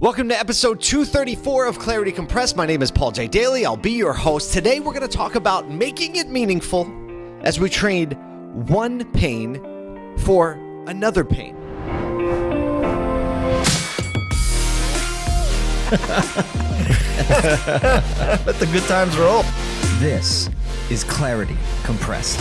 Welcome to episode 234 of Clarity Compressed. My name is Paul J. Daly. I'll be your host. Today, we're going to talk about making it meaningful as we trade one pain for another pain. Let the good times roll. This is Clarity Compressed.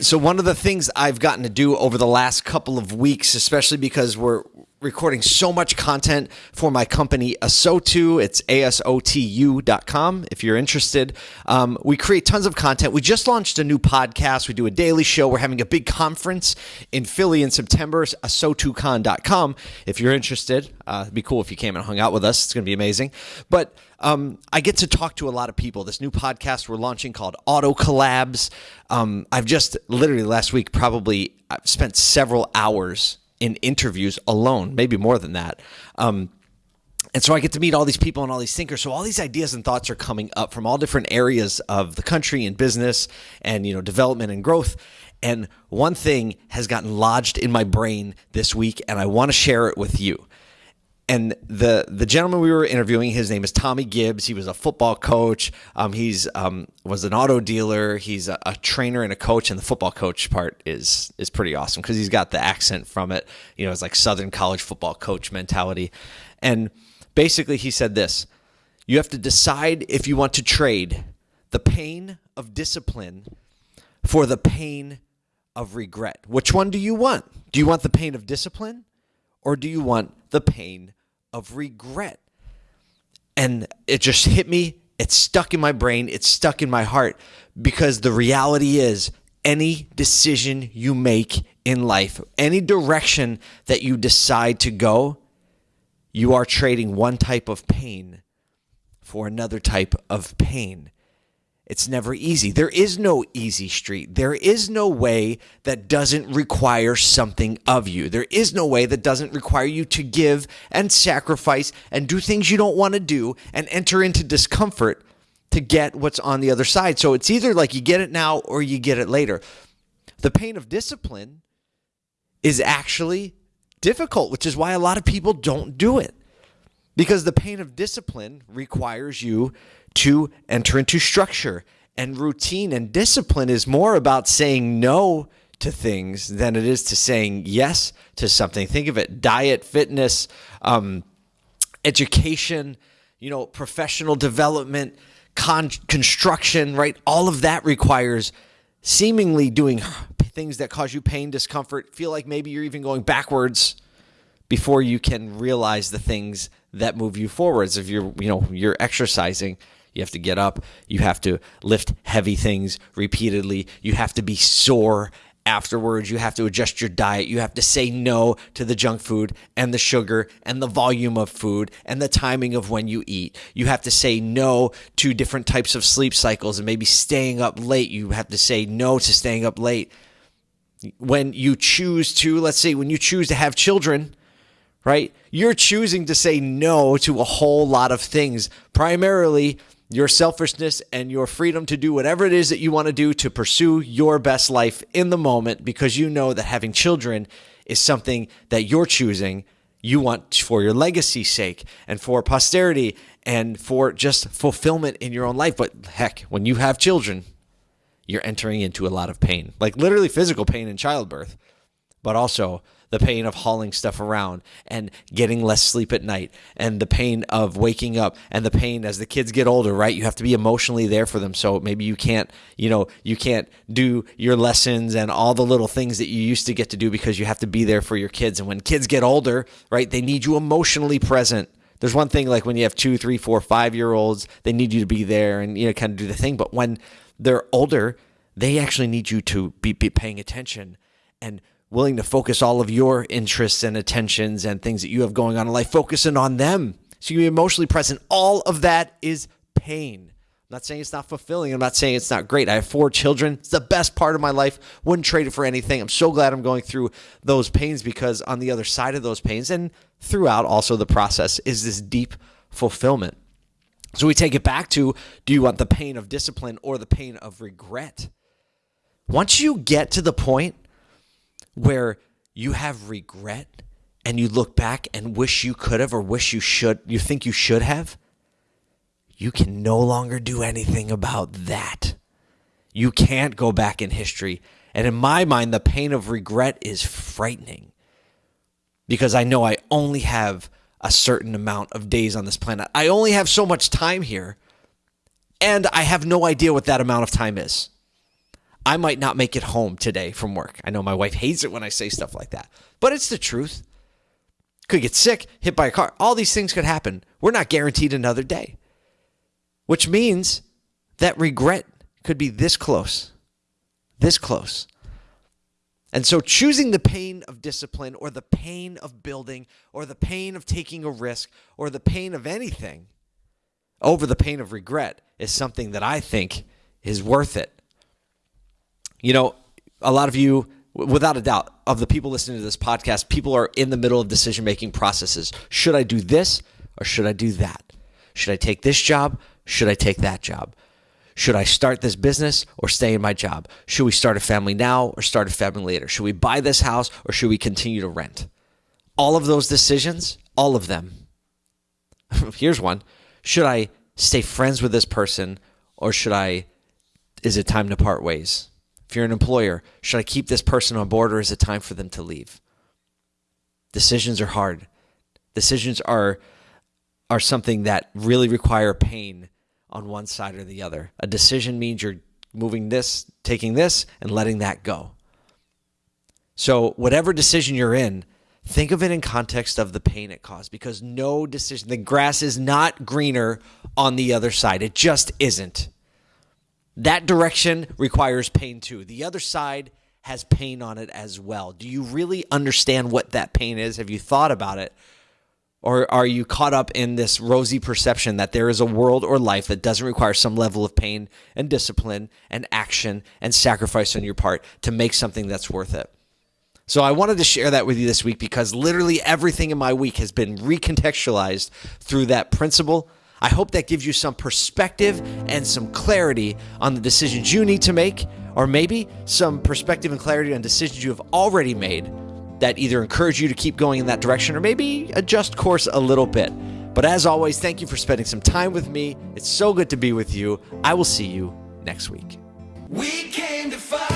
So, one of the things I've gotten to do over the last couple of weeks, especially because we're recording so much content for my company Asotu. It's asotu.com if you're interested. Um, we create tons of content. We just launched a new podcast. We do a daily show. We're having a big conference in Philly in September, asotucon.com. If you're interested, uh, it'd be cool if you came and hung out with us. It's going to be amazing. But um, I get to talk to a lot of people. This new podcast we're launching called Auto Collabs. Um, I've just literally last week probably I've spent several hours in interviews alone, maybe more than that. Um, and so I get to meet all these people and all these thinkers. So all these ideas and thoughts are coming up from all different areas of the country and business and you know development and growth. And one thing has gotten lodged in my brain this week, and I want to share it with you and the the gentleman we were interviewing, his name is Tommy Gibbs. He was a football coach. Um, he's um, was an auto dealer. He's a, a, trainer and a coach. And the football coach part is is pretty awesome because he's got the accent from it. You know, it's like Southern college football coach mentality. And basically, he said this: you have to decide if you want to trade the pain of discipline for the pain of regret. Which one do you want? Do you want the pain of discipline, or do you want the pain of regret. And it just hit me. It's stuck in my brain. It's stuck in my heart because the reality is any decision you make in life, any direction that you decide to go, you are trading one type of pain for another type of pain. It's never easy. There is no easy street. There is no way that doesn't require something of you. There is no way that doesn't require you to give and sacrifice and do things you don't want to do and enter into discomfort to get what's on the other side. So it's either like you get it now or you get it later. The pain of discipline is actually difficult, which is why a lot of people don't do it. Because the pain of discipline requires you to enter into structure and routine and discipline is more about saying no to things than it is to saying yes to something. Think of it diet, fitness, um, education, you know, professional development, con- construction, right? All of that requires seemingly doing things that cause you pain, discomfort, feel like maybe you're even going backwards before you can realize the things that move you forwards. If you're, you know, you're exercising, you have to get up. You have to lift heavy things repeatedly. You have to be sore afterwards. You have to adjust your diet. You have to say no to the junk food and the sugar and the volume of food and the timing of when you eat. You have to say no to different types of sleep cycles and maybe staying up late. You have to say no to staying up late. When you choose to, let's say, when you choose to have children, right? You're choosing to say no to a whole lot of things, primarily your selfishness and your freedom to do whatever it is that you want to do to pursue your best life in the moment because you know that having children is something that you're choosing you want for your legacy's sake and for posterity and for just fulfillment in your own life. But heck, when you have children, you're entering into a lot of pain, like literally physical pain in childbirth, but also the pain of hauling stuff around and getting less sleep at night and the pain of waking up and the pain as the kids get older right? You have to be emotionally there for them. So maybe you can't you know you can't do your lessons and all the little things that you used to get to do because you have to be there for your kids. And when kids get older right they need you emotionally present. There's one thing like when you have two three four five year olds they need you to be there and you know kind of do the thing. But when they're older they actually need you to be, be paying attention and willing to focus all of your interests and attentions and things that you have going on in life, focusing on them. So you can be emotionally present. All of that is pain. I'm not saying it's not fulfilling. I'm not saying it's not great. I have four children. It's the best part of my life. Wouldn't trade it for anything. I'm so glad I'm going through those pains because on the other side of those pains and throughout also the process is this deep fulfillment. So we take it back to do you want the pain of discipline or the pain of regret? Once you get to the point where you have regret and you look back and wish you could have or wish you should, you think you should have, you can no longer do anything about that. You can't go back in history. And in my mind, the pain of regret is frightening because I know I only have a certain amount of days on this planet. I only have so much time here, and I have no idea what that amount of time is. I might not make it home today from work. I know my wife hates it when I say stuff like that, but it's the truth. Could get sick, hit by a car. All these things could happen. We're not guaranteed another day, which means that regret could be this close, this close. And so choosing the pain of discipline or the pain of building or the pain of taking a risk or the pain of anything over the pain of regret is something that I think is worth it. You know, a lot of you, without a doubt, of the people listening to this podcast, people are in the middle of decision making processes. Should I do this or should I do that? Should I take this job? Should I take that job? Should I start this business or stay in my job? Should we start a family now or start a family later? Should we buy this house or should we continue to rent? All of those decisions, all of them. Here's one. Should I stay friends with this person or should I, is it time to part ways? You're an employer, should I keep this person on board or is it time for them to leave? Decisions are hard. Decisions are are something that really require pain on one side or the other. A decision means you're moving this, taking this and letting that go. So, whatever decision you're in, think of it in context of the pain it caused because no decision, the grass is not greener on the other side. It just isn't. That direction requires pain too. The other side has pain on it as well. Do you really understand what that pain is? Have you thought about it? Or are you caught up in this rosy perception that there is a world or life that doesn't require some level of pain and discipline and action and sacrifice on your part to make something that's worth it? So I wanted to share that with you this week because literally everything in my week has been recontextualized through that principle I hope that gives you some perspective and some clarity on the decisions you need to make, or maybe some perspective and clarity on decisions you have already made that either encourage you to keep going in that direction or maybe adjust course a little bit. But as always, thank you for spending some time with me. It's so good to be with you. I will see you next week. We came to fight.